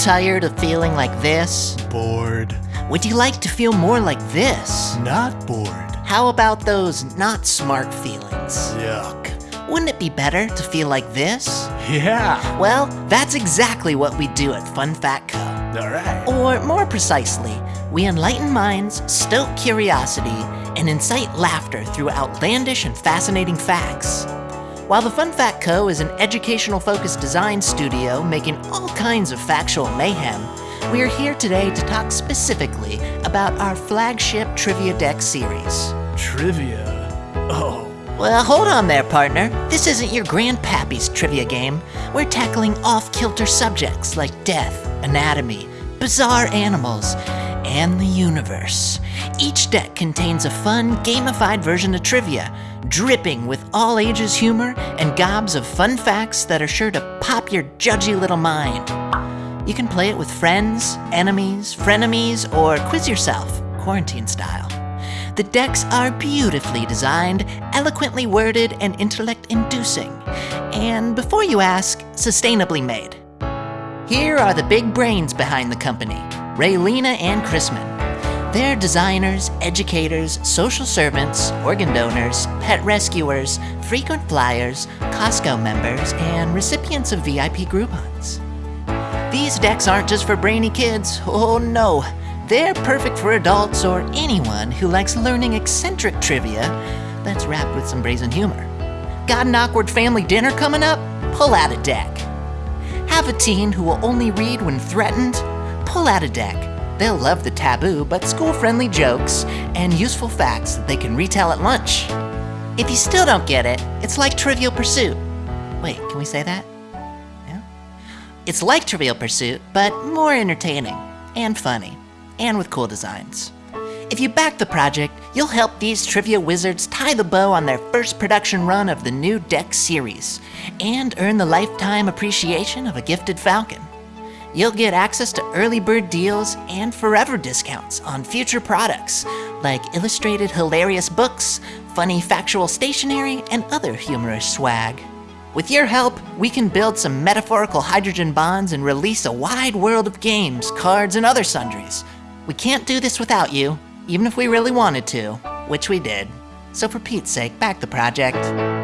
tired of feeling like this? Bored. Would you like to feel more like this? Not bored. How about those not smart feelings? Yuck. Wouldn't it be better to feel like this? Yeah. Well, that's exactly what we do at Fun Fact Co. Alright. Or more precisely, we enlighten minds, stoke curiosity, and incite laughter through outlandish and fascinating facts. While the Fun Fact Co. is an educational focused design studio making all kinds of factual mayhem, we are here today to talk specifically about our flagship Trivia Deck series. Trivia. Oh. Well, hold on there, partner. This isn't your grandpappy's trivia game. We're tackling off kilter subjects like death, anatomy, bizarre animals, and the universe. Each deck contains a fun, gamified version of trivia, dripping with all ages humor and gobs of fun facts that are sure to pop your judgy little mind. You can play it with friends, enemies, frenemies, or quiz yourself, quarantine style. The decks are beautifully designed, eloquently worded, and intellect inducing. And before you ask, sustainably made. Here are the big brains behind the company Raylena and Chrisman. They're designers, educators, social servants, organ donors, pet rescuers, frequent flyers, Costco members, and recipients of VIP Groupons. These decks aren't just for brainy kids, oh no. They're perfect for adults or anyone who likes learning eccentric trivia that's wrapped with some brazen humor. Got an awkward family dinner coming up? Pull out a deck. Have a teen who will only read when threatened? Pull out a deck. They'll love the taboo but school friendly jokes and useful facts that they can retell at lunch. If you still don't get it, it's like Trivial Pursuit. Wait, can we say that? Yeah? It's like Trivial Pursuit, but more entertaining and funny and with cool designs. If you back the project, you'll help these trivia wizards tie the bow on their first production run of the new deck series and earn the lifetime appreciation of a gifted falcon. You'll get access to early bird deals and forever discounts on future products like illustrated hilarious books, funny factual stationery, and other humorous swag. With your help, we can build some metaphorical hydrogen bonds and release a wide world of games, cards, and other sundries. We can't do this without you, even if we really wanted to, which we did. So for Pete's sake, back the project.